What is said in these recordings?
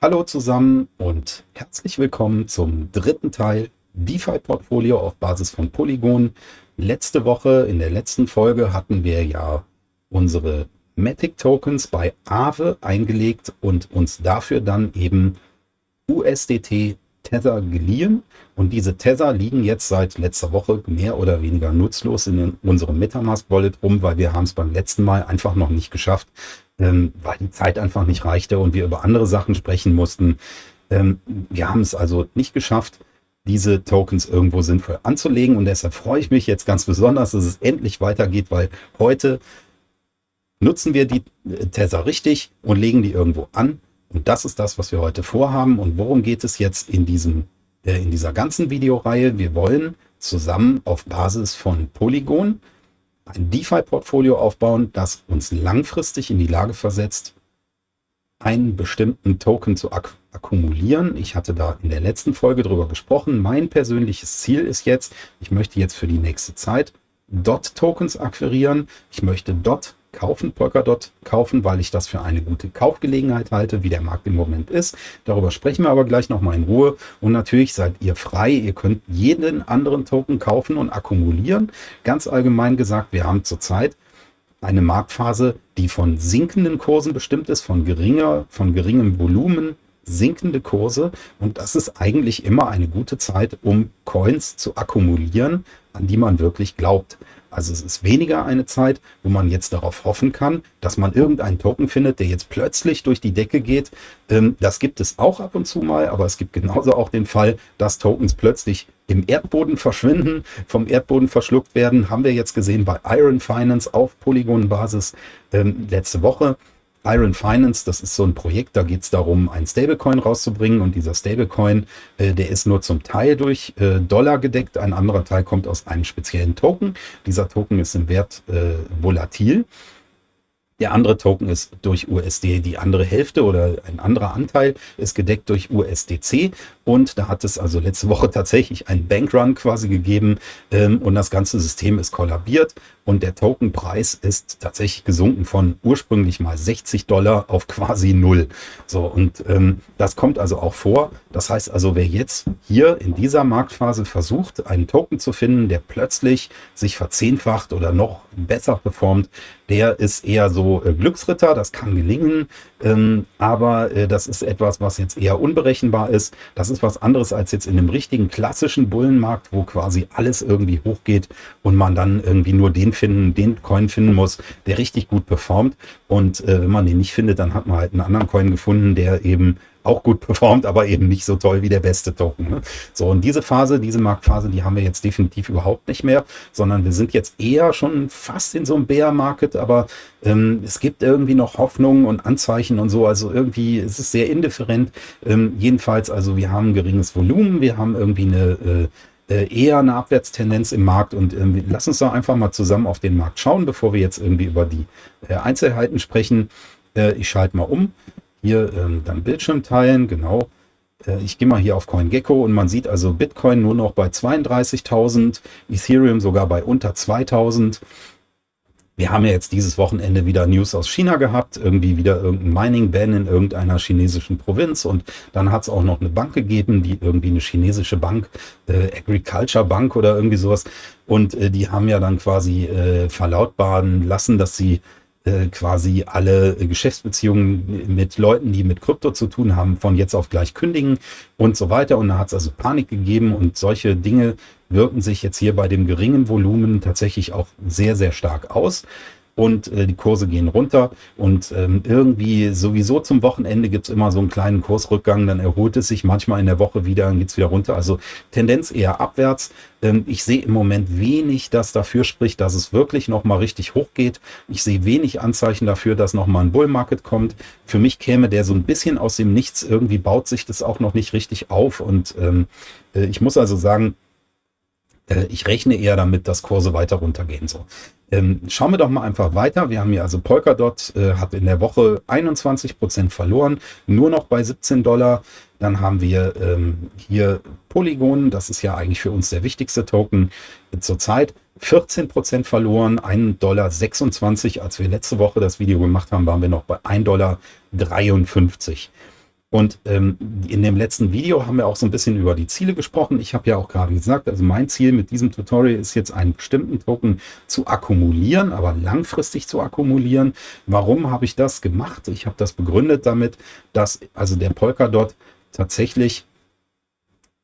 Hallo zusammen und herzlich willkommen zum dritten Teil DeFi-Portfolio auf Basis von Polygon. Letzte Woche, in der letzten Folge, hatten wir ja unsere Matic-Tokens bei Aave eingelegt und uns dafür dann eben USDT Tether geliehen. Und diese Tether liegen jetzt seit letzter Woche mehr oder weniger nutzlos in unserem Metamask-Wallet rum, weil wir haben es beim letzten Mal einfach noch nicht geschafft, ähm, weil die Zeit einfach nicht reichte und wir über andere Sachen sprechen mussten. Ähm, wir haben es also nicht geschafft, diese Tokens irgendwo sinnvoll anzulegen. Und deshalb freue ich mich jetzt ganz besonders, dass es endlich weitergeht, weil heute nutzen wir die äh, Tether richtig und legen die irgendwo an. Und das ist das, was wir heute vorhaben. Und worum geht es jetzt in, diesem, äh, in dieser ganzen Videoreihe? Wir wollen zusammen auf Basis von Polygon ein DeFi-Portfolio aufbauen, das uns langfristig in die Lage versetzt, einen bestimmten Token zu ak akkumulieren. Ich hatte da in der letzten Folge drüber gesprochen. Mein persönliches Ziel ist jetzt, ich möchte jetzt für die nächste Zeit DOT-Tokens akquirieren. Ich möchte DOT kaufen, Polkadot kaufen, weil ich das für eine gute Kaufgelegenheit halte, wie der Markt im Moment ist. Darüber sprechen wir aber gleich nochmal in Ruhe. Und natürlich seid ihr frei. Ihr könnt jeden anderen Token kaufen und akkumulieren. Ganz allgemein gesagt, wir haben zurzeit eine Marktphase, die von sinkenden Kursen bestimmt ist, von geringer, von geringem Volumen, sinkende Kurse. Und das ist eigentlich immer eine gute Zeit, um Coins zu akkumulieren, an die man wirklich glaubt. Also es ist weniger eine Zeit, wo man jetzt darauf hoffen kann, dass man irgendeinen Token findet, der jetzt plötzlich durch die Decke geht. Ähm, das gibt es auch ab und zu mal, aber es gibt genauso auch den Fall, dass Tokens plötzlich im Erdboden verschwinden, vom Erdboden verschluckt werden. Haben wir jetzt gesehen bei Iron Finance auf Polygon-Basis ähm, letzte Woche. Iron Finance, das ist so ein Projekt, da geht es darum, einen Stablecoin rauszubringen und dieser Stablecoin, äh, der ist nur zum Teil durch äh, Dollar gedeckt, ein anderer Teil kommt aus einem speziellen Token. Dieser Token ist im Wert äh, volatil. Der andere Token ist durch USD, die andere Hälfte oder ein anderer Anteil ist gedeckt durch USDC. Und da hat es also letzte Woche tatsächlich einen Bankrun quasi gegeben ähm, und das ganze System ist kollabiert und der Tokenpreis ist tatsächlich gesunken von ursprünglich mal 60 Dollar auf quasi null. So, und ähm, das kommt also auch vor. Das heißt also, wer jetzt hier in dieser Marktphase versucht, einen Token zu finden, der plötzlich sich verzehnfacht oder noch besser performt, der ist eher so äh, Glücksritter, das kann gelingen, ähm, aber äh, das ist etwas, was jetzt eher unberechenbar ist. Das ist was anderes als jetzt in einem richtigen klassischen Bullenmarkt, wo quasi alles irgendwie hochgeht und man dann irgendwie nur den finden, den Coin finden muss, der richtig gut performt. Und äh, wenn man den nicht findet, dann hat man halt einen anderen Coin gefunden, der eben auch gut performt, aber eben nicht so toll wie der beste Token. Ne? So, und diese Phase, diese Marktphase, die haben wir jetzt definitiv überhaupt nicht mehr, sondern wir sind jetzt eher schon fast in so einem Bear Market, aber ähm, es gibt irgendwie noch Hoffnungen und Anzeichen und so, also irgendwie ist es sehr indifferent. Ähm, jedenfalls, also wir haben geringes Volumen, wir haben irgendwie eine äh, äh eher eine Abwärtstendenz im Markt und ähm, lass uns doch einfach mal zusammen auf den Markt schauen, bevor wir jetzt irgendwie über die äh, Einzelheiten sprechen. Äh, ich schalte mal um. Hier ähm, dann Bildschirm teilen, genau. Äh, ich gehe mal hier auf CoinGecko und man sieht also Bitcoin nur noch bei 32.000, Ethereum sogar bei unter 2.000. Wir haben ja jetzt dieses Wochenende wieder News aus China gehabt, irgendwie wieder irgendein Mining-Ban in irgendeiner chinesischen Provinz und dann hat es auch noch eine Bank gegeben, die irgendwie eine chinesische Bank, äh, Agriculture Bank oder irgendwie sowas und äh, die haben ja dann quasi äh, verlautbaren lassen, dass sie quasi alle Geschäftsbeziehungen mit Leuten, die mit Krypto zu tun haben, von jetzt auf gleich kündigen und so weiter. Und da hat es also Panik gegeben und solche Dinge wirken sich jetzt hier bei dem geringen Volumen tatsächlich auch sehr, sehr stark aus und äh, die Kurse gehen runter und ähm, irgendwie sowieso zum Wochenende gibt es immer so einen kleinen Kursrückgang, dann erholt es sich manchmal in der Woche wieder, dann geht es wieder runter. Also Tendenz eher abwärts. Ähm, ich sehe im Moment wenig, das dafür spricht, dass es wirklich nochmal richtig hoch geht. Ich sehe wenig Anzeichen dafür, dass nochmal ein Bullmarket kommt. Für mich käme der so ein bisschen aus dem Nichts. Irgendwie baut sich das auch noch nicht richtig auf und ähm, äh, ich muss also sagen, äh, ich rechne eher damit, dass Kurse weiter runtergehen. So. Ähm, schauen wir doch mal einfach weiter. Wir haben hier also Polkadot, äh, hat in der Woche 21 Prozent verloren, nur noch bei 17 Dollar. Dann haben wir ähm, hier Polygon, das ist ja eigentlich für uns der wichtigste Token zurzeit. 14 Prozent verloren, 1,26 Dollar. Als wir letzte Woche das Video gemacht haben, waren wir noch bei 1,53 Dollar. Und ähm, in dem letzten Video haben wir auch so ein bisschen über die Ziele gesprochen. Ich habe ja auch gerade gesagt, also mein Ziel mit diesem Tutorial ist jetzt einen bestimmten Token zu akkumulieren, aber langfristig zu akkumulieren. Warum habe ich das gemacht? Ich habe das begründet damit, dass also der Polkadot tatsächlich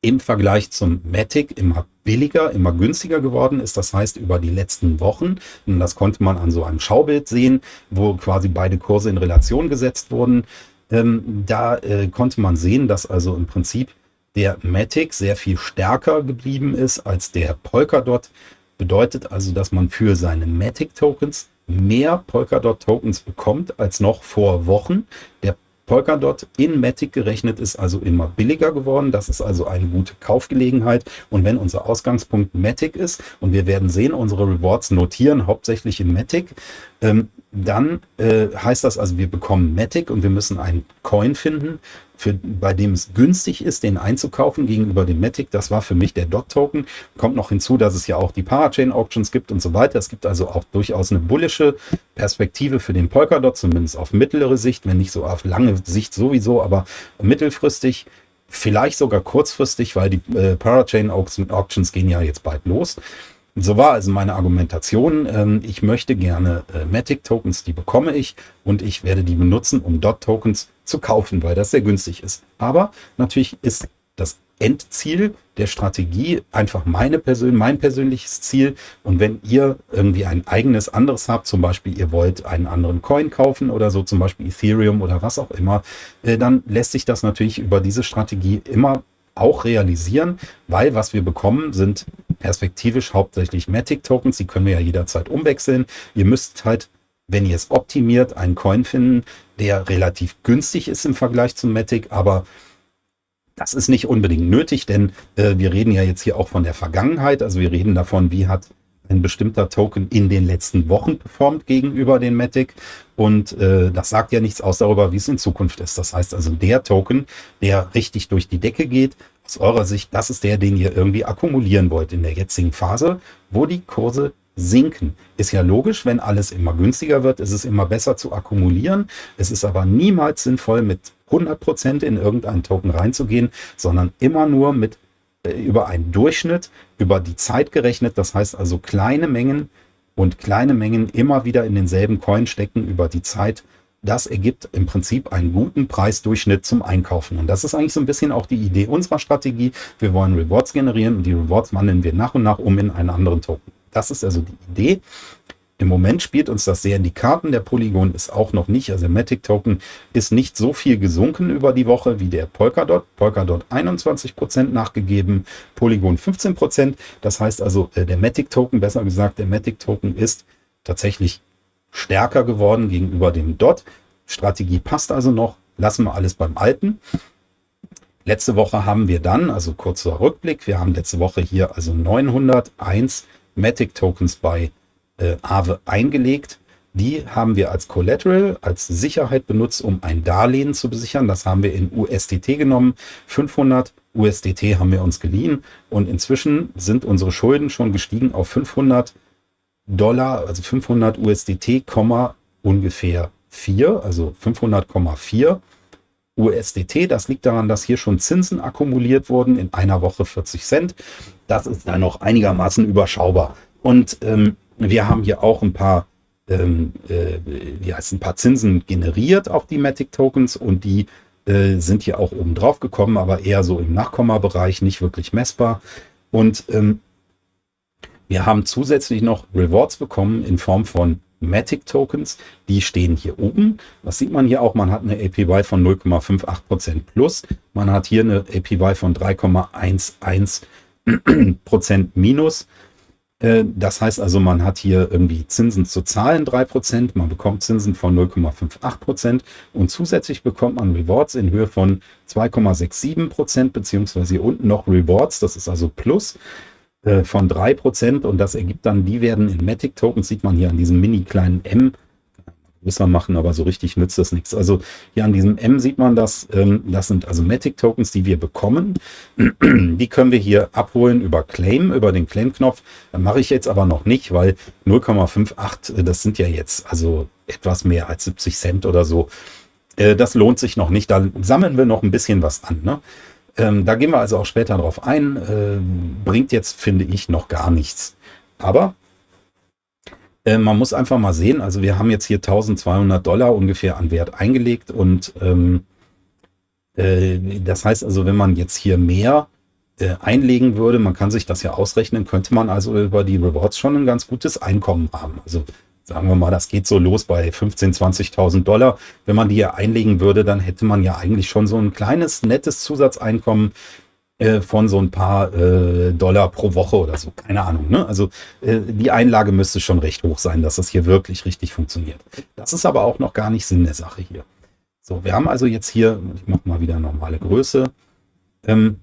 im Vergleich zum Matic immer billiger, immer günstiger geworden ist. Das heißt, über die letzten Wochen, und das konnte man an so einem Schaubild sehen, wo quasi beide Kurse in Relation gesetzt wurden, ähm, da äh, konnte man sehen, dass also im Prinzip der Matic sehr viel stärker geblieben ist als der Polkadot. Bedeutet also, dass man für seine Matic-Tokens mehr Polkadot-Tokens bekommt als noch vor Wochen. Der Polkadot in Matic gerechnet ist also immer billiger geworden. Das ist also eine gute Kaufgelegenheit. Und wenn unser Ausgangspunkt Matic ist und wir werden sehen, unsere Rewards notieren hauptsächlich in Matic, ähm, dann äh, heißt das also, wir bekommen Matic und wir müssen einen Coin finden, für, bei dem es günstig ist, den einzukaufen gegenüber dem Matic. Das war für mich der Dot-Token. Kommt noch hinzu, dass es ja auch die Parachain-Auctions gibt und so weiter. Es gibt also auch durchaus eine bullische Perspektive für den Polkadot, zumindest auf mittlere Sicht, wenn nicht so auf lange Sicht sowieso, aber mittelfristig vielleicht sogar kurzfristig, weil die äh, Parachain Auctions gehen ja jetzt bald los. So war also meine Argumentation. Ähm, ich möchte gerne äh, Matic Tokens, die bekomme ich und ich werde die benutzen, um Dot Tokens zu kaufen, weil das sehr günstig ist. Aber natürlich ist das Endziel der Strategie einfach meine Persön mein persönliches Ziel. Und wenn ihr irgendwie ein eigenes anderes habt, zum Beispiel ihr wollt einen anderen Coin kaufen oder so, zum Beispiel Ethereum oder was auch immer, äh, dann lässt sich das natürlich über diese Strategie immer auch realisieren, weil was wir bekommen, sind perspektivisch hauptsächlich Matic-Tokens. Die können wir ja jederzeit umwechseln. Ihr müsst halt, wenn ihr es optimiert, einen Coin finden, der relativ günstig ist im Vergleich zum Matic, aber das ist nicht unbedingt nötig, denn äh, wir reden ja jetzt hier auch von der Vergangenheit. Also wir reden davon, wie hat ein bestimmter Token in den letzten Wochen performt gegenüber den Matic. Und äh, das sagt ja nichts aus darüber, wie es in Zukunft ist. Das heißt also, der Token, der richtig durch die Decke geht, aus eurer Sicht, das ist der, den ihr irgendwie akkumulieren wollt in der jetzigen Phase, wo die Kurse sinken. Ist ja logisch, wenn alles immer günstiger wird, ist es immer besser zu akkumulieren. Es ist aber niemals sinnvoll, mit 100% in irgendeinen Token reinzugehen, sondern immer nur mit über einen Durchschnitt, über die Zeit gerechnet. Das heißt also kleine Mengen und kleine Mengen immer wieder in denselben Coin stecken über die Zeit. Das ergibt im Prinzip einen guten Preisdurchschnitt zum Einkaufen. Und das ist eigentlich so ein bisschen auch die Idee unserer Strategie. Wir wollen Rewards generieren und die Rewards wandeln wir nach und nach um in einen anderen Token. Das ist also die Idee. Im Moment spielt uns das sehr in die Karten. Der Polygon ist auch noch nicht, also der Matic Token ist nicht so viel gesunken über die Woche wie der Polkadot. Polkadot 21% nachgegeben, Polygon 15%. Das heißt also, äh, der Matic Token, besser gesagt, der Matic Token ist tatsächlich stärker geworden gegenüber dem Dot. Strategie passt also noch. Lassen wir alles beim Alten. Letzte Woche haben wir dann, also kurzer Rückblick, wir haben letzte Woche hier also 901 Matic Tokens bei äh, Aave eingelegt. Die haben wir als Collateral, als Sicherheit benutzt, um ein Darlehen zu besichern. Das haben wir in USDT genommen. 500 USDT haben wir uns geliehen und inzwischen sind unsere Schulden schon gestiegen auf 500 Dollar, also 500 USDT, ungefähr 4, also 500,4 USDT. Das liegt daran, dass hier schon Zinsen akkumuliert wurden in einer Woche 40 Cent. Das ist dann noch einigermaßen überschaubar. Und ähm, wir haben hier auch ein paar, ähm, äh, wie heißt ein paar Zinsen generiert auf die Matic Tokens und die äh, sind hier auch oben drauf gekommen, aber eher so im Nachkommabereich, nicht wirklich messbar. Und ähm, wir haben zusätzlich noch Rewards bekommen in Form von Matic Tokens. Die stehen hier oben. Das sieht man hier auch. Man hat eine APY von 0,58% plus. Man hat hier eine APY von 3,11% minus. Äh, das heißt also, man hat hier irgendwie Zinsen zu zahlen, 3%, man bekommt Zinsen von 0,58% und zusätzlich bekommt man Rewards in Höhe von 2,67%, beziehungsweise hier unten noch Rewards, das ist also Plus äh, von 3% und das ergibt dann, die werden in Matic Tokens, sieht man hier an diesem mini kleinen M, größer machen, aber so richtig nützt das nichts. Also hier an diesem M sieht man das. Ähm, das sind also Matic Tokens, die wir bekommen. Die können wir hier abholen über Claim, über den Claim-Knopf. Mache ich jetzt aber noch nicht, weil 0,58, äh, das sind ja jetzt also etwas mehr als 70 Cent oder so. Äh, das lohnt sich noch nicht. Da sammeln wir noch ein bisschen was an. Ne? Ähm, da gehen wir also auch später drauf ein. Äh, bringt jetzt, finde ich, noch gar nichts. Aber äh, man muss einfach mal sehen, also wir haben jetzt hier 1200 Dollar ungefähr an Wert eingelegt und ähm, äh, das heißt also, wenn man jetzt hier mehr äh, einlegen würde, man kann sich das ja ausrechnen, könnte man also über die Rewards schon ein ganz gutes Einkommen haben. Also sagen wir mal, das geht so los bei 15.000, 20.000 Dollar. Wenn man die hier einlegen würde, dann hätte man ja eigentlich schon so ein kleines, nettes Zusatzeinkommen äh, von so ein paar äh, Dollar pro Woche oder so. Keine Ahnung. Ne? Also äh, die Einlage müsste schon recht hoch sein, dass das hier wirklich richtig funktioniert. Das ist aber auch noch gar nicht Sinn der Sache hier. So, wir haben also jetzt hier, ich mache mal wieder normale Größe, ähm,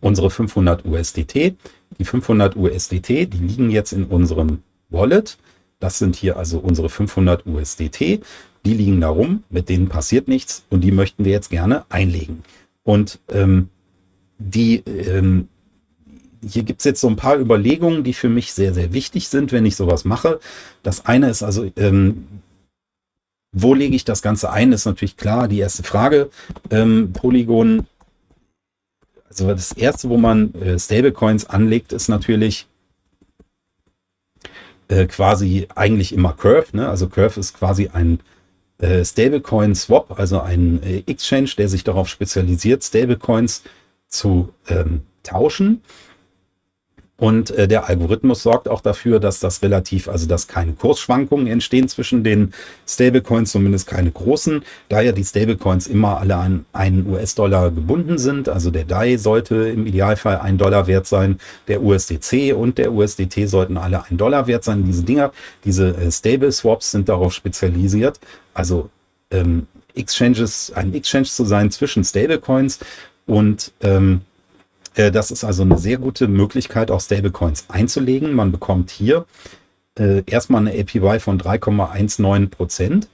unsere 500 USDT. Die 500 USDT, die liegen jetzt in unserem Wallet. Das sind hier also unsere 500 USDT. Die liegen da rum, mit denen passiert nichts und die möchten wir jetzt gerne einlegen. Und ähm, die, ähm, hier gibt es jetzt so ein paar Überlegungen, die für mich sehr, sehr wichtig sind, wenn ich sowas mache. Das eine ist also, ähm, wo lege ich das Ganze ein, ist natürlich klar die erste Frage. Ähm, Polygon, also das erste, wo man äh, Stablecoins anlegt, ist natürlich äh, quasi eigentlich immer Curve. Ne? Also Curve ist quasi ein äh, Stablecoin Swap, also ein äh, Exchange, der sich darauf spezialisiert, Stablecoins zu ähm, tauschen. Und äh, der Algorithmus sorgt auch dafür, dass das relativ, also dass keine Kursschwankungen entstehen zwischen den Stablecoins, zumindest keine großen, da ja die Stablecoins immer alle an einen US-Dollar gebunden sind. Also der DAI sollte im Idealfall ein Dollar wert sein, der USDC und der USDT sollten alle ein Dollar wert sein. Diese Dinger, diese äh, Stable Swaps sind darauf spezialisiert, also ähm, Exchanges, ein Exchange zu sein zwischen Stablecoins und ähm, äh, das ist also eine sehr gute Möglichkeit, auch Stablecoins einzulegen. Man bekommt hier äh, erstmal eine APY von 3,19 Prozent.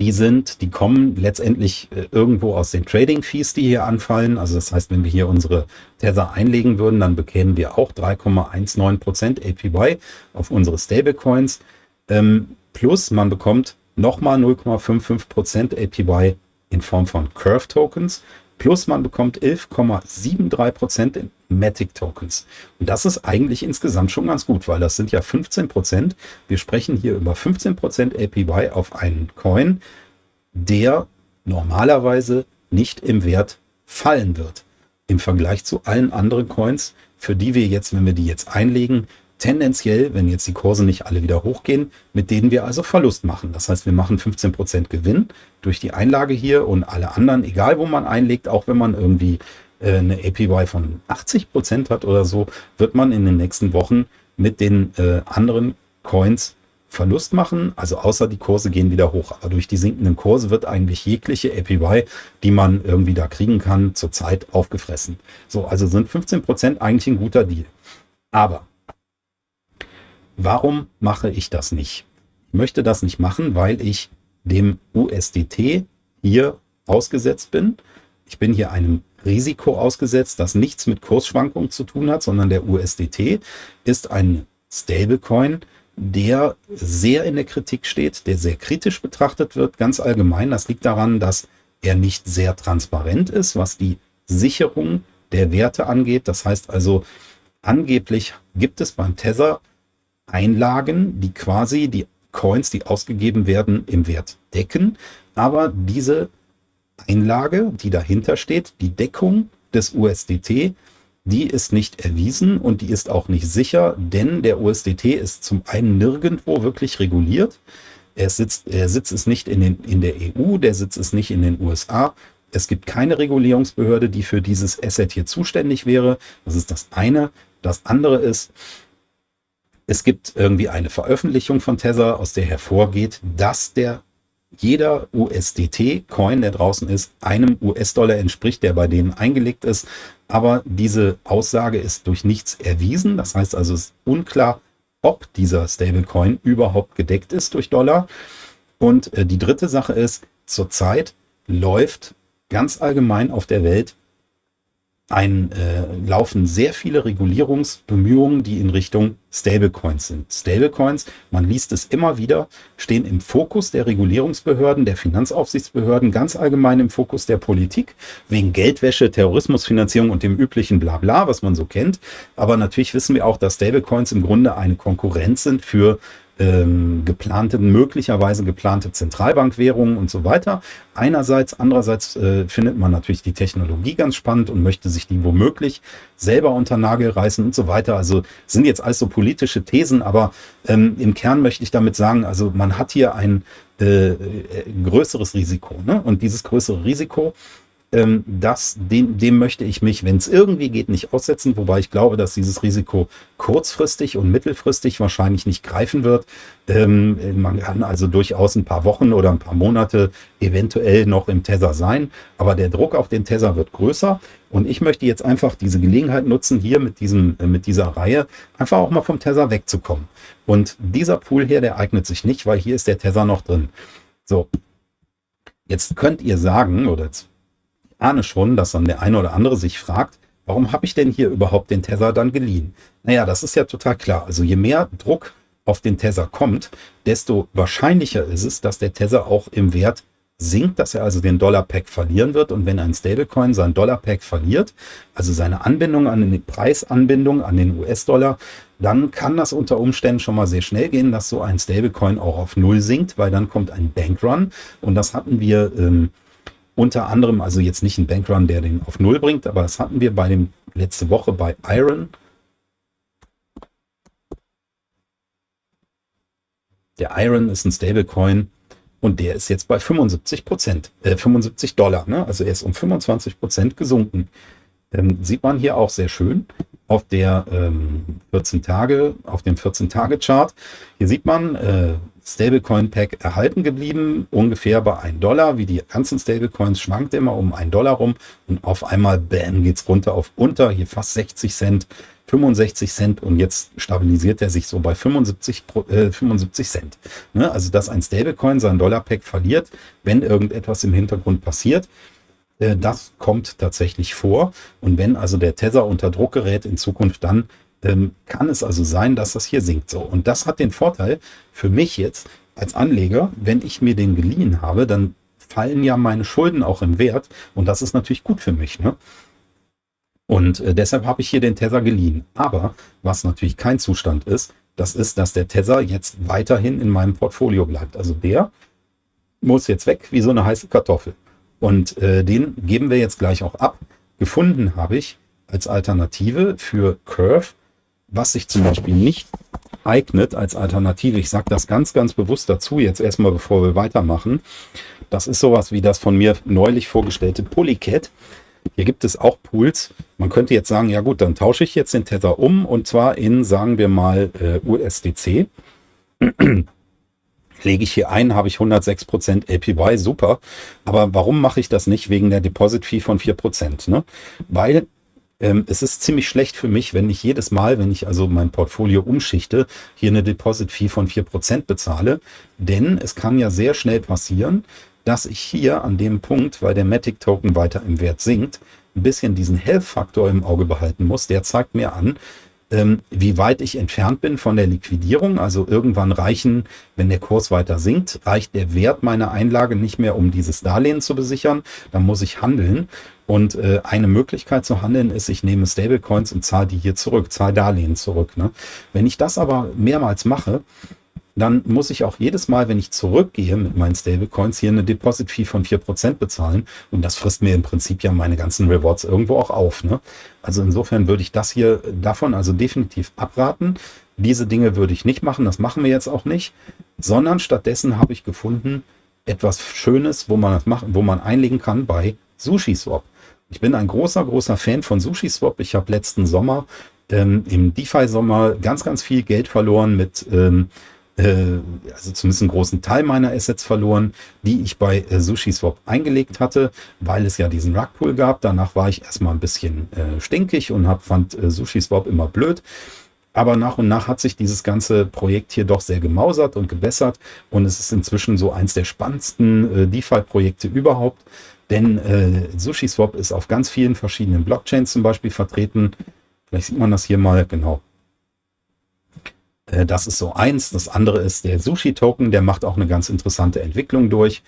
Die sind, die kommen letztendlich äh, irgendwo aus den Trading Fees, die hier anfallen. Also das heißt, wenn wir hier unsere Tether einlegen würden, dann bekämen wir auch 3,19 Prozent APY auf unsere Stablecoins. Ähm, plus man bekommt nochmal 0,55 Prozent APY in Form von Curve Tokens plus man bekommt 11,73% in Matic Tokens. Und das ist eigentlich insgesamt schon ganz gut, weil das sind ja 15%. Wir sprechen hier über 15% APY auf einen Coin, der normalerweise nicht im Wert fallen wird. Im Vergleich zu allen anderen Coins, für die wir jetzt, wenn wir die jetzt einlegen, tendenziell, wenn jetzt die Kurse nicht alle wieder hochgehen, mit denen wir also Verlust machen. Das heißt, wir machen 15% Gewinn durch die Einlage hier und alle anderen, egal wo man einlegt, auch wenn man irgendwie äh, eine APY von 80% hat oder so, wird man in den nächsten Wochen mit den äh, anderen Coins Verlust machen, also außer die Kurse gehen wieder hoch. Aber durch die sinkenden Kurse wird eigentlich jegliche APY, die man irgendwie da kriegen kann, zurzeit aufgefressen. So, also sind 15% eigentlich ein guter Deal. Aber Warum mache ich das nicht? Ich möchte das nicht machen, weil ich dem USDT hier ausgesetzt bin. Ich bin hier einem Risiko ausgesetzt, das nichts mit Kursschwankungen zu tun hat, sondern der USDT ist ein Stablecoin, der sehr in der Kritik steht, der sehr kritisch betrachtet wird, ganz allgemein. Das liegt daran, dass er nicht sehr transparent ist, was die Sicherung der Werte angeht. Das heißt also, angeblich gibt es beim Tether Einlagen, die quasi die Coins, die ausgegeben werden, im Wert decken. Aber diese Einlage, die dahinter steht, die Deckung des USDT, die ist nicht erwiesen und die ist auch nicht sicher, denn der USDT ist zum einen nirgendwo wirklich reguliert. Er sitzt, er sitzt es nicht in, den, in der EU, der Sitz ist nicht in den USA. Es gibt keine Regulierungsbehörde, die für dieses Asset hier zuständig wäre. Das ist das eine. Das andere ist, es gibt irgendwie eine Veröffentlichung von Tether, aus der hervorgeht, dass der jeder USDT-Coin, der draußen ist, einem US-Dollar entspricht, der bei denen eingelegt ist. Aber diese Aussage ist durch nichts erwiesen. Das heißt also, es ist unklar, ob dieser Stablecoin überhaupt gedeckt ist durch Dollar. Und äh, die dritte Sache ist, zurzeit läuft ganz allgemein auf der Welt ein, äh, laufen sehr viele Regulierungsbemühungen, die in Richtung Stablecoins sind. Stablecoins, man liest es immer wieder, stehen im Fokus der Regulierungsbehörden, der Finanzaufsichtsbehörden, ganz allgemein im Fokus der Politik, wegen Geldwäsche, Terrorismusfinanzierung und dem üblichen Blabla, was man so kennt. Aber natürlich wissen wir auch, dass Stablecoins im Grunde eine Konkurrenz sind für ähm, geplante, möglicherweise geplante Zentralbankwährungen und so weiter. Einerseits, andererseits äh, findet man natürlich die Technologie ganz spannend und möchte sich die womöglich selber unter Nagel reißen und so weiter. Also sind jetzt alles so politische Thesen, aber ähm, im Kern möchte ich damit sagen, also man hat hier ein äh, äh größeres Risiko. Ne? Und dieses größere Risiko ähm, das, dem, dem möchte ich mich, wenn es irgendwie geht, nicht aussetzen, wobei ich glaube, dass dieses Risiko kurzfristig und mittelfristig wahrscheinlich nicht greifen wird. Ähm, man kann also durchaus ein paar Wochen oder ein paar Monate eventuell noch im Tether sein, aber der Druck auf den Tether wird größer und ich möchte jetzt einfach diese Gelegenheit nutzen, hier mit, diesem, äh, mit dieser Reihe einfach auch mal vom Tether wegzukommen. Und dieser Pool hier, der eignet sich nicht, weil hier ist der Tether noch drin. So, Jetzt könnt ihr sagen, oder jetzt ahne schon, dass dann der eine oder andere sich fragt, warum habe ich denn hier überhaupt den Tether dann geliehen? Naja, das ist ja total klar. Also je mehr Druck auf den Tether kommt, desto wahrscheinlicher ist es, dass der Tether auch im Wert sinkt, dass er also den Dollar-Pack verlieren wird. Und wenn ein Stablecoin sein Dollar-Pack verliert, also seine Anbindung an die Preisanbindung an den US-Dollar, dann kann das unter Umständen schon mal sehr schnell gehen, dass so ein Stablecoin auch auf Null sinkt, weil dann kommt ein Bankrun. Und das hatten wir ähm, unter anderem, also jetzt nicht ein Bankrun, der den auf Null bringt, aber das hatten wir bei dem letzte Woche bei Iron. Der Iron ist ein Stablecoin und der ist jetzt bei 75 Prozent, äh, 75 Dollar. Ne? Also er ist um 25 Prozent gesunken. Ähm, sieht man hier auch sehr schön auf der ähm, 14 Tage, auf dem 14 Tage Chart. Hier sieht man, äh, Stablecoin Pack erhalten geblieben, ungefähr bei 1 Dollar, wie die ganzen Stablecoins schwankt immer um 1 Dollar rum und auf einmal bam geht's runter auf unter, hier fast 60 Cent, 65 Cent und jetzt stabilisiert er sich so bei 75, äh, 75 Cent. Ne? Also dass ein Stablecoin sein Dollar Pack verliert, wenn irgendetwas im Hintergrund passiert. Äh, das kommt tatsächlich vor. Und wenn also der Tether unter Druck gerät in Zukunft, dann ähm, kann es also sein, dass das hier sinkt. So. Und das hat den Vorteil für mich jetzt als Anleger, wenn ich mir den geliehen habe, dann fallen ja meine Schulden auch im Wert. Und das ist natürlich gut für mich. Ne? Und äh, deshalb habe ich hier den Tether geliehen. Aber was natürlich kein Zustand ist, das ist, dass der Tether jetzt weiterhin in meinem Portfolio bleibt. Also der muss jetzt weg wie so eine heiße Kartoffel. Und äh, den geben wir jetzt gleich auch ab. Gefunden habe ich als Alternative für Curve was sich zum Beispiel nicht eignet als Alternative, ich sage das ganz, ganz bewusst dazu, jetzt erstmal bevor wir weitermachen, das ist sowas wie das von mir neulich vorgestellte Polycat. Hier gibt es auch Pools. Man könnte jetzt sagen, ja gut, dann tausche ich jetzt den Tether um und zwar in, sagen wir mal, äh, USDC. Lege ich hier ein, habe ich 106% APY, super. Aber warum mache ich das nicht wegen der Deposit Fee von 4%? Ne? Weil ähm, es ist ziemlich schlecht für mich, wenn ich jedes Mal, wenn ich also mein Portfolio umschichte, hier eine Deposit-Fee von 4% bezahle. Denn es kann ja sehr schnell passieren, dass ich hier an dem Punkt, weil der Matic-Token weiter im Wert sinkt, ein bisschen diesen Health-Faktor im Auge behalten muss. Der zeigt mir an, ähm, wie weit ich entfernt bin von der Liquidierung. Also irgendwann reichen, wenn der Kurs weiter sinkt, reicht der Wert meiner Einlage nicht mehr, um dieses Darlehen zu besichern. Dann muss ich handeln. Und äh, eine Möglichkeit zu handeln ist, ich nehme Stablecoins und zahle die hier zurück, zahle Darlehen zurück. Ne? Wenn ich das aber mehrmals mache, dann muss ich auch jedes Mal, wenn ich zurückgehe mit meinen Stablecoins, hier eine Deposit-Fee von 4% bezahlen. Und das frisst mir im Prinzip ja meine ganzen Rewards irgendwo auch auf. Ne? Also insofern würde ich das hier davon also definitiv abraten. Diese Dinge würde ich nicht machen, das machen wir jetzt auch nicht, sondern stattdessen habe ich gefunden, etwas Schönes, wo man das machen, wo man einlegen kann bei SushiSwap. Ich bin ein großer, großer Fan von SushiSwap. Ich habe letzten Sommer ähm, im DeFi-Sommer ganz, ganz viel Geld verloren mit ähm, äh, also zumindest einen großen Teil meiner Assets verloren, die ich bei äh, SushiSwap eingelegt hatte, weil es ja diesen Rugpool gab. Danach war ich erstmal ein bisschen äh, stinkig und hab, fand äh, SushiSwap immer blöd. Aber nach und nach hat sich dieses ganze Projekt hier doch sehr gemausert und gebessert und es ist inzwischen so eins der spannendsten äh, DeFi-Projekte überhaupt. Denn äh, SushiSwap ist auf ganz vielen verschiedenen Blockchains zum Beispiel vertreten. Vielleicht sieht man das hier mal genau. Äh, das ist so eins. Das andere ist der Sushi-Token. Der macht auch eine ganz interessante Entwicklung durch.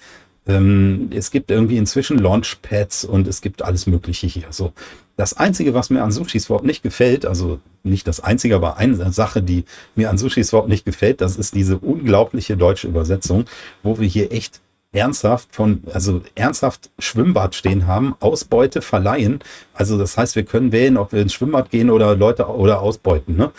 Ähm, es gibt irgendwie inzwischen Launchpads und es gibt alles Mögliche hier. So, das Einzige, was mir an SushiSwap nicht gefällt, also nicht das Einzige, aber eine Sache, die mir an SushiSwap nicht gefällt, das ist diese unglaubliche deutsche Übersetzung, wo wir hier echt ernsthaft von, also ernsthaft Schwimmbad stehen haben, Ausbeute verleihen. Also das heißt, wir können wählen, ob wir ins Schwimmbad gehen oder Leute oder ausbeuten. Ne?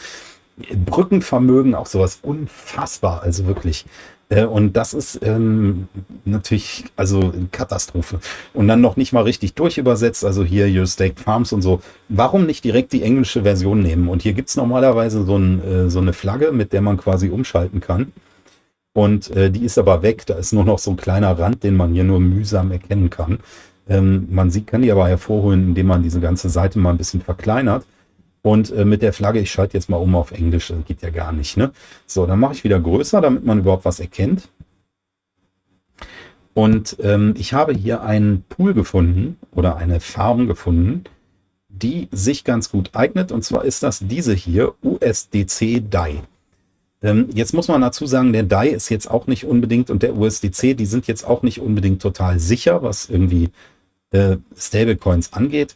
Brückenvermögen, auch sowas unfassbar, also wirklich. Äh, und das ist ähm, natürlich also Katastrophe. Und dann noch nicht mal richtig durchübersetzt, also hier Your Staked Farms und so. Warum nicht direkt die englische Version nehmen? Und hier gibt es normalerweise so, ein, äh, so eine Flagge, mit der man quasi umschalten kann. Und äh, die ist aber weg. Da ist nur noch so ein kleiner Rand, den man hier nur mühsam erkennen kann. Ähm, man sieht, kann die aber hervorholen, indem man diese ganze Seite mal ein bisschen verkleinert. Und äh, mit der Flagge, ich schalte jetzt mal um auf Englisch, das geht ja gar nicht. Ne? So, dann mache ich wieder größer, damit man überhaupt was erkennt. Und ähm, ich habe hier einen Pool gefunden oder eine Farm gefunden, die sich ganz gut eignet. Und zwar ist das diese hier, USDC DAI. Ähm, jetzt muss man dazu sagen, der DAI ist jetzt auch nicht unbedingt und der USDC, die sind jetzt auch nicht unbedingt total sicher, was irgendwie äh, Stablecoins angeht.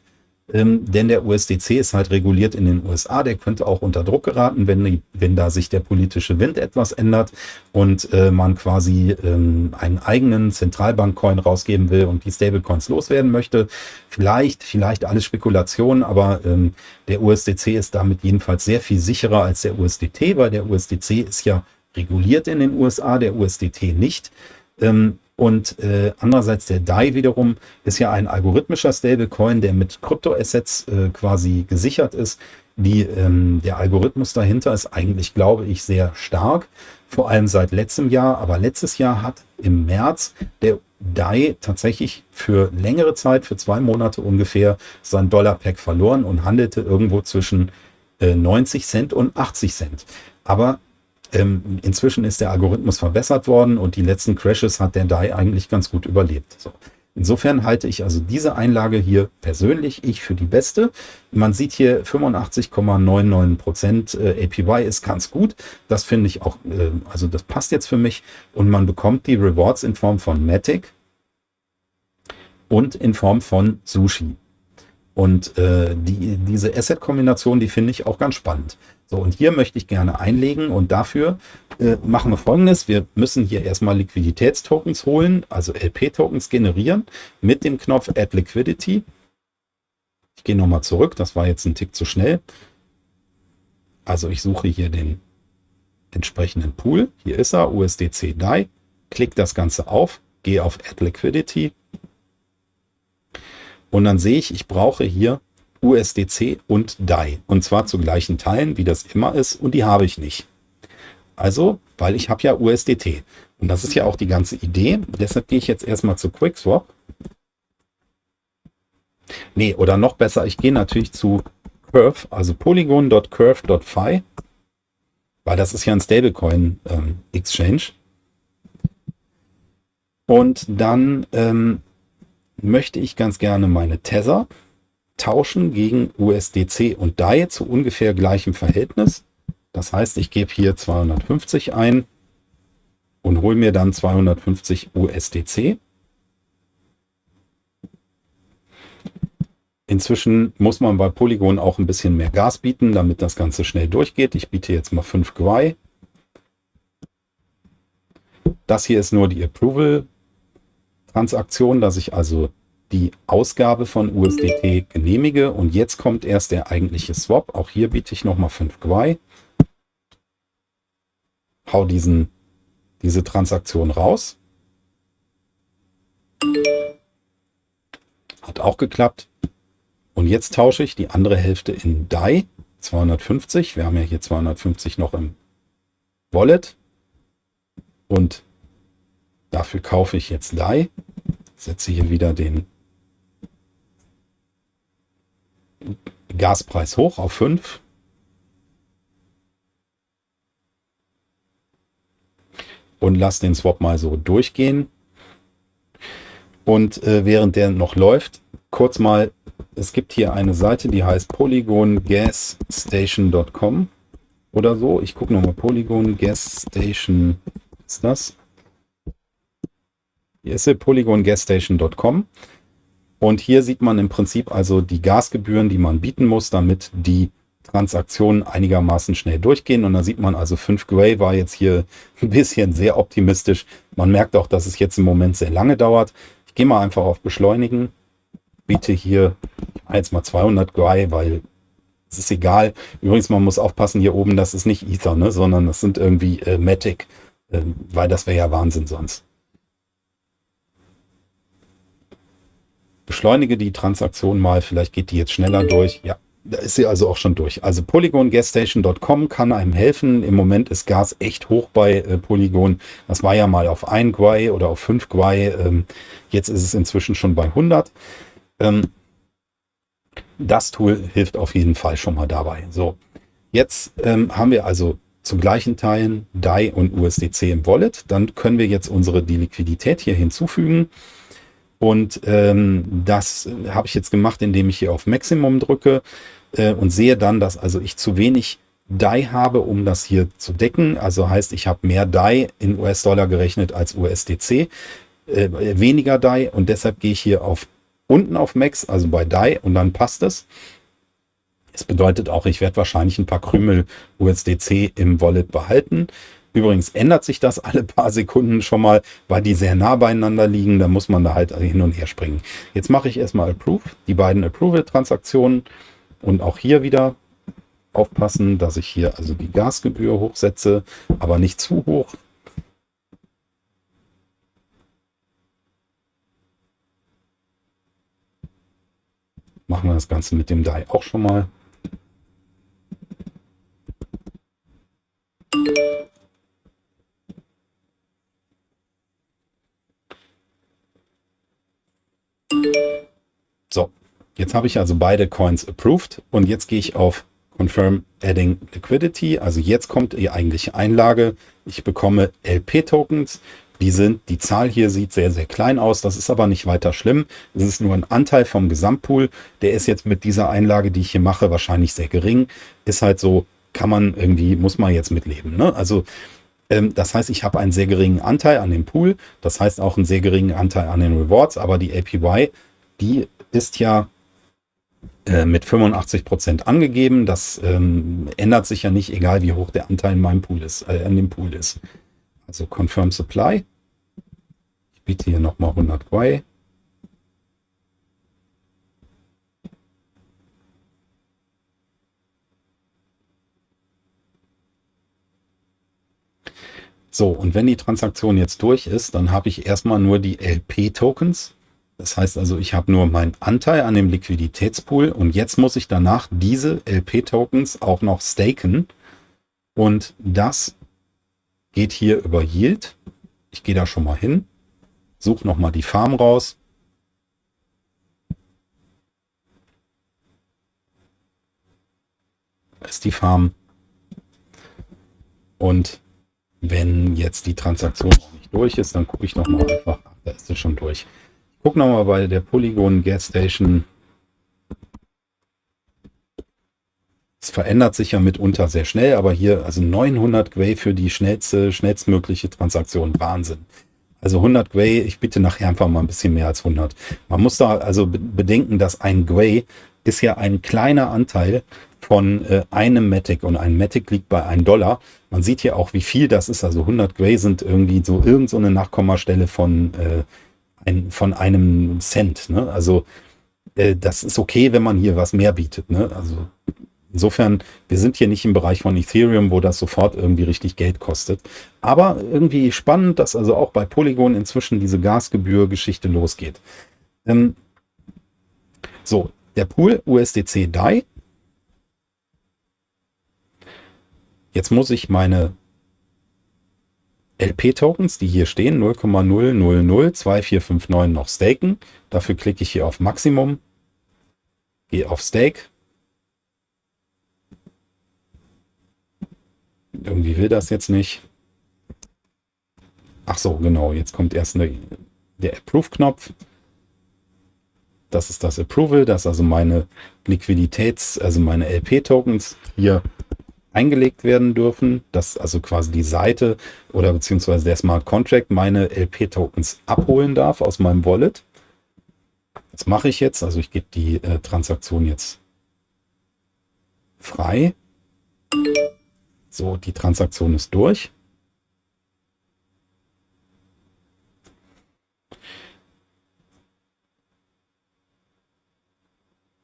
Ähm, denn der USDC ist halt reguliert in den USA, der könnte auch unter Druck geraten, wenn, wenn da sich der politische Wind etwas ändert und äh, man quasi ähm, einen eigenen Zentralbank-Coin rausgeben will und die Stablecoins loswerden möchte. Vielleicht, vielleicht alles Spekulation, aber ähm, der USDC ist damit jedenfalls sehr viel sicherer als der USDT, weil der USDC ist ja reguliert in den USA, der USDT nicht. Ähm, und äh, andererseits der DAI wiederum ist ja ein algorithmischer Stablecoin, der mit Kryptoassets äh, quasi gesichert ist. Die, ähm, der Algorithmus dahinter ist eigentlich, glaube ich, sehr stark, vor allem seit letztem Jahr. Aber letztes Jahr hat im März der DAI tatsächlich für längere Zeit, für zwei Monate ungefähr, sein Dollar-Pack verloren und handelte irgendwo zwischen äh, 90 Cent und 80 Cent. Aber ähm, inzwischen ist der Algorithmus verbessert worden und die letzten Crashes hat der DAI eigentlich ganz gut überlebt. So. Insofern halte ich also diese Einlage hier persönlich ich für die beste. Man sieht hier 85,99% äh, APY ist ganz gut. Das finde ich auch, äh, also das passt jetzt für mich. Und man bekommt die Rewards in Form von Matic und in Form von Sushi. Und äh, die, diese Asset-Kombination, die finde ich auch ganz spannend. So, und hier möchte ich gerne einlegen und dafür äh, machen wir folgendes. Wir müssen hier erstmal Liquiditätstokens holen, also LP-Tokens generieren mit dem Knopf Add Liquidity. Ich gehe nochmal zurück, das war jetzt ein Tick zu schnell. Also ich suche hier den entsprechenden Pool. Hier ist er, USDC DAI. Klick das Ganze auf, gehe auf Add Liquidity. Und dann sehe ich, ich brauche hier USDC und DAI. Und zwar zu gleichen Teilen, wie das immer ist. Und die habe ich nicht. Also, weil ich habe ja USDT. Und das ist ja auch die ganze Idee. Deshalb gehe ich jetzt erstmal zu QuickSwap. Nee, oder noch besser, ich gehe natürlich zu Curve, also polygon.curve.fi, weil das ist ja ein Stablecoin ähm. Und dann ähm, möchte ich ganz gerne meine Tether tauschen gegen USDC und DAI zu ungefähr gleichem Verhältnis. Das heißt, ich gebe hier 250 ein und hole mir dann 250 USDC. Inzwischen muss man bei Polygon auch ein bisschen mehr Gas bieten, damit das Ganze schnell durchgeht. Ich biete jetzt mal 5 Gwei. Das hier ist nur die Approval-Transaktion, dass ich also die Ausgabe von USDT genehmige und jetzt kommt erst der eigentliche Swap. Auch hier biete ich nochmal 5 Gwei. Hau diesen, diese Transaktion raus. Hat auch geklappt. Und jetzt tausche ich die andere Hälfte in DAI 250. Wir haben ja hier 250 noch im Wallet. Und Dafür kaufe ich jetzt Lei, setze hier wieder den Gaspreis hoch auf 5. Und lasse den Swap mal so durchgehen. Und äh, während der noch läuft, kurz mal, es gibt hier eine Seite, die heißt polygongasstation.com oder so. Ich gucke nochmal, Polygon Gas Station ist das. Hier ist sie, polygongasstation.com. Und hier sieht man im Prinzip also die Gasgebühren, die man bieten muss, damit die Transaktionen einigermaßen schnell durchgehen. Und da sieht man also 5 Gray war jetzt hier ein bisschen sehr optimistisch. Man merkt auch, dass es jetzt im Moment sehr lange dauert. Ich gehe mal einfach auf Beschleunigen. Biete hier jetzt mal 200 Gray, weil es ist egal. Übrigens, man muss aufpassen hier oben, das ist nicht Ether, ne, sondern das sind irgendwie äh, Matic, äh, weil das wäre ja Wahnsinn sonst. Beschleunige die Transaktion mal, vielleicht geht die jetzt schneller durch. Ja, da ist sie also auch schon durch. Also polygongasstation.com kann einem helfen. Im Moment ist Gas echt hoch bei äh, Polygon. Das war ja mal auf 1 Gwei oder auf 5 Gwei. Ähm, jetzt ist es inzwischen schon bei 100. Ähm, das Tool hilft auf jeden Fall schon mal dabei. So, jetzt ähm, haben wir also zu gleichen Teilen DAI und USDC im Wallet. Dann können wir jetzt unsere die Liquidität hier hinzufügen. Und ähm, das habe ich jetzt gemacht, indem ich hier auf Maximum drücke äh, und sehe dann, dass also ich zu wenig DAI habe, um das hier zu decken. Also heißt, ich habe mehr DAI in US-Dollar gerechnet als USDC, äh, weniger DAI und deshalb gehe ich hier auf unten auf Max, also bei DAI und dann passt es. Es bedeutet auch, ich werde wahrscheinlich ein paar Krümel USDC im Wallet behalten. Übrigens ändert sich das alle paar Sekunden schon mal, weil die sehr nah beieinander liegen. Da muss man da halt hin und her springen. Jetzt mache ich erstmal Approve, die beiden Approval-Transaktionen. Und auch hier wieder aufpassen, dass ich hier also die Gasgebühr hochsetze, aber nicht zu hoch. Machen wir das Ganze mit dem DAI auch schon mal. So, jetzt habe ich also beide Coins approved und jetzt gehe ich auf Confirm Adding Liquidity. Also jetzt kommt die eigentliche Einlage. Ich bekomme LP-Tokens. Die sind, die Zahl hier sieht sehr, sehr klein aus. Das ist aber nicht weiter schlimm. Es ist nur ein Anteil vom Gesamtpool. Der ist jetzt mit dieser Einlage, die ich hier mache, wahrscheinlich sehr gering. Ist halt so, kann man irgendwie, muss man jetzt mitleben. Ne? Also das heißt, ich habe einen sehr geringen Anteil an dem Pool. Das heißt auch einen sehr geringen Anteil an den Rewards. Aber die APY, die ist ja äh, mit 85 Prozent angegeben. Das ähm, ändert sich ja nicht, egal wie hoch der Anteil in meinem Pool ist, äh, an dem Pool ist. Also Confirm Supply. Ich biete hier nochmal 100 Gwei. So, und wenn die Transaktion jetzt durch ist, dann habe ich erstmal nur die LP-Tokens. Das heißt also, ich habe nur meinen Anteil an dem Liquiditätspool und jetzt muss ich danach diese LP-Tokens auch noch staken. Und das geht hier über Yield. Ich gehe da schon mal hin, suche nochmal die Farm raus. Da ist die Farm. Und wenn jetzt die Transaktion noch nicht durch ist, dann gucke ich noch mal einfach, da ist es schon durch. Ich gucke noch mal bei der Polygon Gas Station. Es verändert sich ja mitunter sehr schnell, aber hier also 900 Gwei für die schnellste, schnellstmögliche Transaktion. Wahnsinn. Also 100 Gwei, ich bitte nachher einfach mal ein bisschen mehr als 100. Man muss da also bedenken, dass ein Gwei ist ja ein kleiner Anteil von äh, einem Matic und ein Matic liegt bei 1 Dollar. Man sieht hier auch, wie viel das ist. Also 100 Gray sind irgendwie so irgend so Nachkommastelle von, äh, ein, von einem Cent. Ne? Also äh, das ist okay, wenn man hier was mehr bietet. Ne? Also insofern, wir sind hier nicht im Bereich von Ethereum, wo das sofort irgendwie richtig Geld kostet. Aber irgendwie spannend, dass also auch bei Polygon inzwischen diese Gasgebühr-Geschichte losgeht. Ähm, so, der Pool USDC DAI Jetzt muss ich meine LP-Tokens, die hier stehen, 0,0002459 noch staken. Dafür klicke ich hier auf Maximum, gehe auf Stake. Irgendwie will das jetzt nicht. ach so, genau, jetzt kommt erst eine, der Approve-Knopf. Das ist das Approval, dass also meine Liquiditäts-, also meine LP-Tokens hier eingelegt werden dürfen, dass also quasi die Seite oder beziehungsweise der Smart Contract meine LP-Tokens abholen darf aus meinem Wallet. Das mache ich jetzt, also ich gebe die äh, Transaktion jetzt frei. So, die Transaktion ist durch.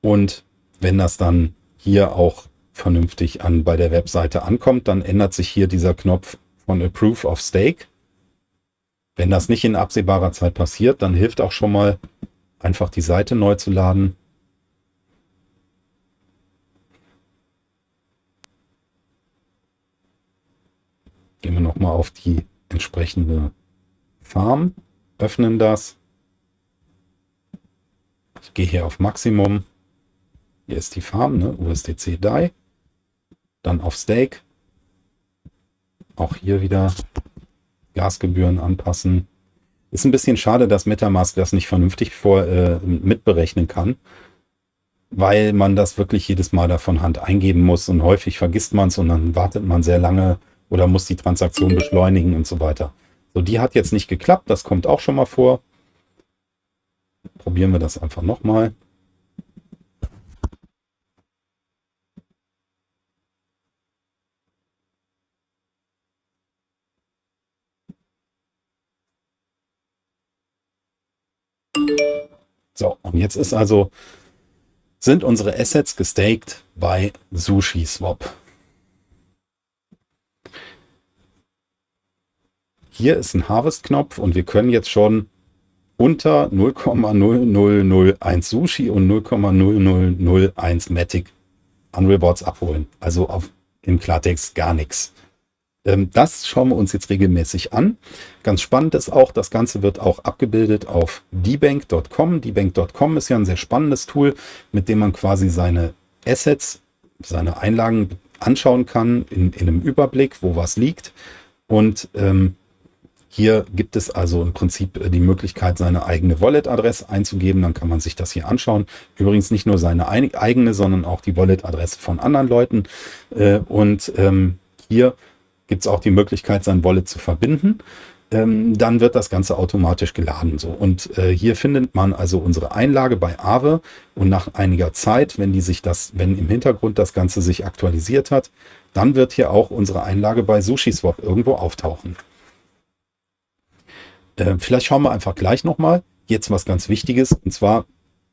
Und wenn das dann hier auch vernünftig an bei der Webseite ankommt, dann ändert sich hier dieser Knopf von Approve of Stake. Wenn das nicht in absehbarer Zeit passiert, dann hilft auch schon mal einfach die Seite neu zu laden. Gehen wir nochmal auf die entsprechende Farm, öffnen das. Ich gehe hier auf Maximum. Hier ist die Farm, ne? USDC DAI. Dann auf Stake. Auch hier wieder Gasgebühren anpassen. Ist ein bisschen schade, dass Metamask das nicht vernünftig vor, äh, mitberechnen kann, weil man das wirklich jedes Mal da von Hand eingeben muss und häufig vergisst man es und dann wartet man sehr lange oder muss die Transaktion beschleunigen und so weiter. So, die hat jetzt nicht geklappt, das kommt auch schon mal vor. Probieren wir das einfach nochmal. So, und jetzt ist also, sind unsere Assets gestaked bei SushiSwap. Hier ist ein Harvest-Knopf und wir können jetzt schon unter 0,0001 Sushi und 0,0001 Matic an Rewards abholen. Also auf, im Klartext gar nichts. Ähm, das schauen wir uns jetzt regelmäßig an. Ganz spannend ist auch, das Ganze wird auch abgebildet auf dbank.com. dbank.com ist ja ein sehr spannendes Tool, mit dem man quasi seine Assets, seine Einlagen anschauen kann in, in einem Überblick, wo was liegt. Und ähm, hier gibt es also im Prinzip äh, die Möglichkeit, seine eigene Wallet-Adresse einzugeben. Dann kann man sich das hier anschauen. Übrigens nicht nur seine eigene, sondern auch die Wallet-Adresse von anderen Leuten. Äh, und ähm, hier gibt es auch die Möglichkeit, sein Wallet zu verbinden. Ähm, dann wird das Ganze automatisch geladen. So. Und äh, hier findet man also unsere Einlage bei Aave und nach einiger Zeit, wenn die sich das, wenn im Hintergrund das Ganze sich aktualisiert hat, dann wird hier auch unsere Einlage bei SushiSwap irgendwo auftauchen. Äh, vielleicht schauen wir einfach gleich nochmal. Jetzt was ganz Wichtiges, und zwar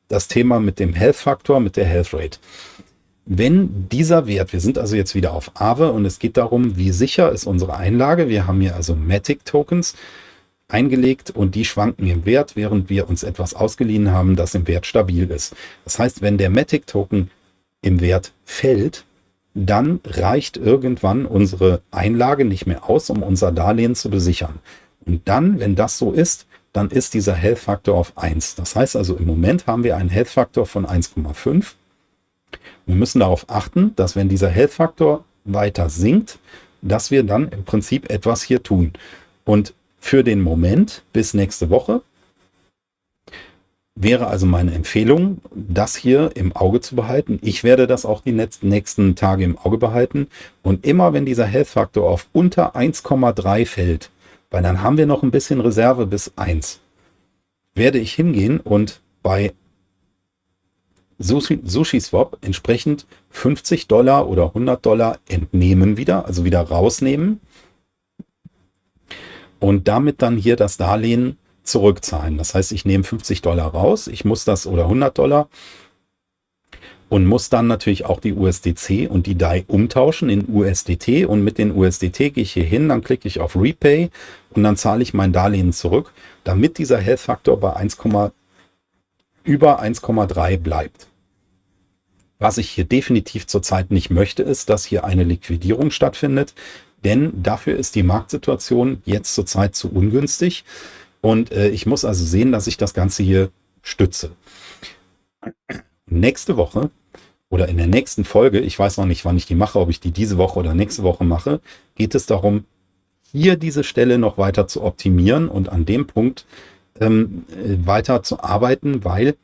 das Thema mit dem Health Faktor, mit der Health Rate. Wenn dieser Wert, wir sind also jetzt wieder auf Aave und es geht darum, wie sicher ist unsere Einlage. Wir haben hier also Matic Tokens eingelegt und die schwanken im Wert, während wir uns etwas ausgeliehen haben, das im Wert stabil ist. Das heißt, wenn der Matic Token im Wert fällt, dann reicht irgendwann unsere Einlage nicht mehr aus, um unser Darlehen zu besichern. Und dann, wenn das so ist, dann ist dieser Health Faktor auf 1. Das heißt also, im Moment haben wir einen Health Faktor von 1,5 wir müssen darauf achten, dass wenn dieser Health-Faktor weiter sinkt, dass wir dann im Prinzip etwas hier tun. Und für den Moment bis nächste Woche wäre also meine Empfehlung, das hier im Auge zu behalten. Ich werde das auch die nächsten Tage im Auge behalten. Und immer wenn dieser Health-Faktor auf unter 1,3 fällt, weil dann haben wir noch ein bisschen Reserve bis 1, werde ich hingehen und bei SushiSwap entsprechend 50 Dollar oder 100 Dollar entnehmen wieder, also wieder rausnehmen und damit dann hier das Darlehen zurückzahlen. Das heißt, ich nehme 50 Dollar raus, ich muss das oder 100 Dollar und muss dann natürlich auch die USDC und die DAI umtauschen in USDT und mit den USDT gehe ich hier hin, dann klicke ich auf Repay und dann zahle ich mein Darlehen zurück, damit dieser Health Faktor bei 1, über 1,3 bleibt. Was ich hier definitiv zurzeit nicht möchte, ist, dass hier eine Liquidierung stattfindet, denn dafür ist die Marktsituation jetzt zurzeit zu ungünstig und äh, ich muss also sehen, dass ich das Ganze hier stütze. Nächste Woche oder in der nächsten Folge, ich weiß noch nicht, wann ich die mache, ob ich die diese Woche oder nächste Woche mache, geht es darum, hier diese Stelle noch weiter zu optimieren und an dem Punkt ähm, äh, weiter zu arbeiten, weil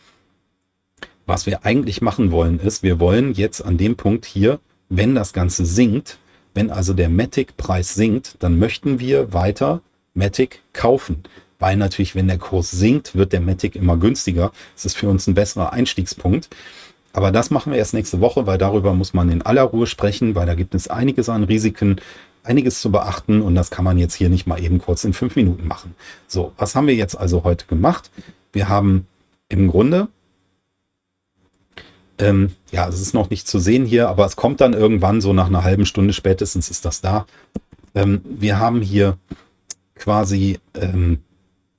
was wir eigentlich machen wollen ist, wir wollen jetzt an dem Punkt hier, wenn das Ganze sinkt, wenn also der Matic-Preis sinkt, dann möchten wir weiter Matic kaufen. Weil natürlich, wenn der Kurs sinkt, wird der Matic immer günstiger. Das ist für uns ein besserer Einstiegspunkt. Aber das machen wir erst nächste Woche, weil darüber muss man in aller Ruhe sprechen, weil da gibt es einiges an Risiken, einiges zu beachten und das kann man jetzt hier nicht mal eben kurz in fünf Minuten machen. So, was haben wir jetzt also heute gemacht? Wir haben im Grunde, ähm, ja, es ist noch nicht zu sehen hier, aber es kommt dann irgendwann so nach einer halben Stunde spätestens ist das da. Ähm, wir haben hier quasi ähm,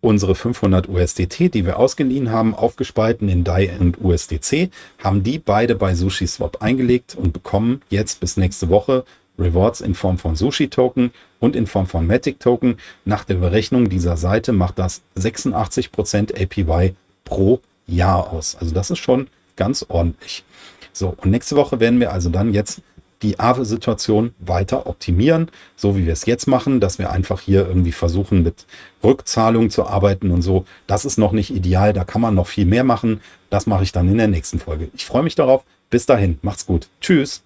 unsere 500 USDT, die wir ausgeliehen haben, aufgespalten in DAI und USDC, haben die beide bei SushiSwap eingelegt und bekommen jetzt bis nächste Woche Rewards in Form von Sushi-Token und in Form von Matic-Token. Nach der Berechnung dieser Seite macht das 86% APY pro Jahr aus. Also das ist schon ganz ordentlich. So, und nächste Woche werden wir also dann jetzt die Aave-Situation weiter optimieren, so wie wir es jetzt machen, dass wir einfach hier irgendwie versuchen, mit Rückzahlung zu arbeiten und so. Das ist noch nicht ideal, da kann man noch viel mehr machen. Das mache ich dann in der nächsten Folge. Ich freue mich darauf. Bis dahin, macht's gut. Tschüss.